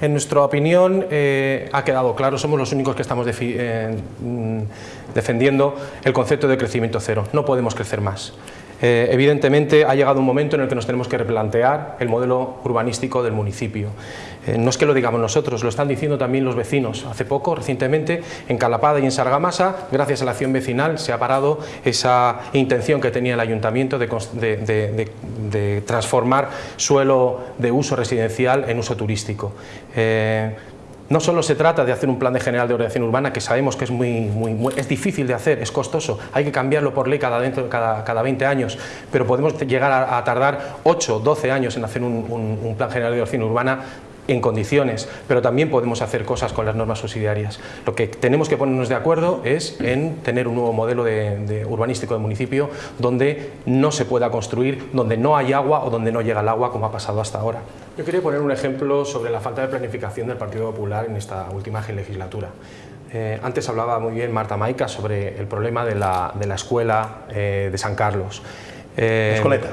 en nuestra opinión eh, ha quedado claro, somos los únicos que estamos eh, mm, defendiendo el concepto de crecimiento cero, no podemos crecer más. Eh, evidentemente ha llegado un momento en el que nos tenemos que replantear el modelo urbanístico del municipio. Eh, no es que lo digamos nosotros, lo están diciendo también los vecinos. Hace poco, recientemente, en Calapada y en Sargamasa, gracias a la acción vecinal, se ha parado esa intención que tenía el ayuntamiento de, transformar suelo de uso residencial en uso turístico. Eh, no solo se trata de hacer un plan de general de ordenación urbana, que sabemos que es, muy, es difícil de hacer, es costoso, hay que cambiarlo por ley cada, cada, cada 20 años, pero podemos llegar a, tardar 8, 12 años en hacer un, plan general de ordenación urbana en condiciones, pero también podemos hacer cosas con las normas subsidiarias. Lo que tenemos que ponernos de acuerdo es en tener un nuevo modelo de, urbanístico de municipio donde no se pueda construir, donde no hay agua o donde no llega el agua como ha pasado hasta ahora. Yo quería poner un ejemplo sobre la falta de planificación del Partido Popular en esta última legislatura. Eh, antes hablaba muy bien Marta Maica sobre el problema de la, escuela eh, de San Carlos. Eh, ¿Escoleta?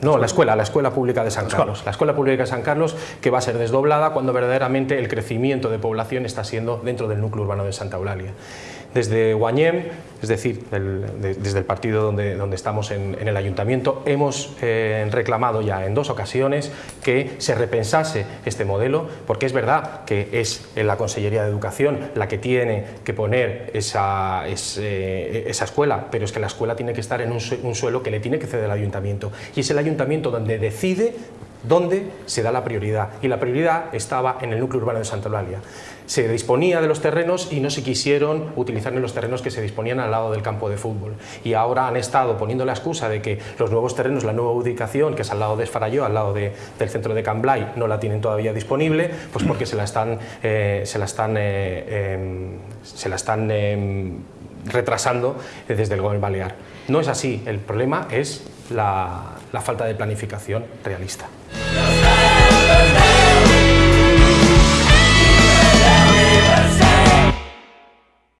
no, la escuela, la escuela pública de San Carlos. La escuela pública de San Carlos que va a ser desdoblada cuando verdaderamente el crecimiento de población está siendo dentro del núcleo urbano de Santa Eulalia. Desde Guañem, es decir, desde el partido donde, donde estamos en, el ayuntamiento, hemos eh, reclamado ya en dos ocasiones que se repensase este modelo, porque es verdad que es la Consellería de Educación la que tiene que poner esa, eh, esa escuela, pero es que la escuela tiene que estar en un, un suelo que le tiene que ceder el ayuntamiento, y es el ayuntamiento donde decide dónde se da la prioridad, y la prioridad estaba en el núcleo urbano de Santa Eulalia. Se disponía de los terrenos y no se quisieron utilizar en los terrenos que se disponían al lado del campo de fútbol. Y ahora han estado poniendo la excusa de que los nuevos terrenos, la nueva ubicación, que es al lado de Esfaralló, al lado del centro de Camblay, no la tienen todavía disponible, pues porque se la están, eh, se la están, eh, em, se la están em, retrasando desde el gobierno balear. No es así, el problema es la falta de planificación realista.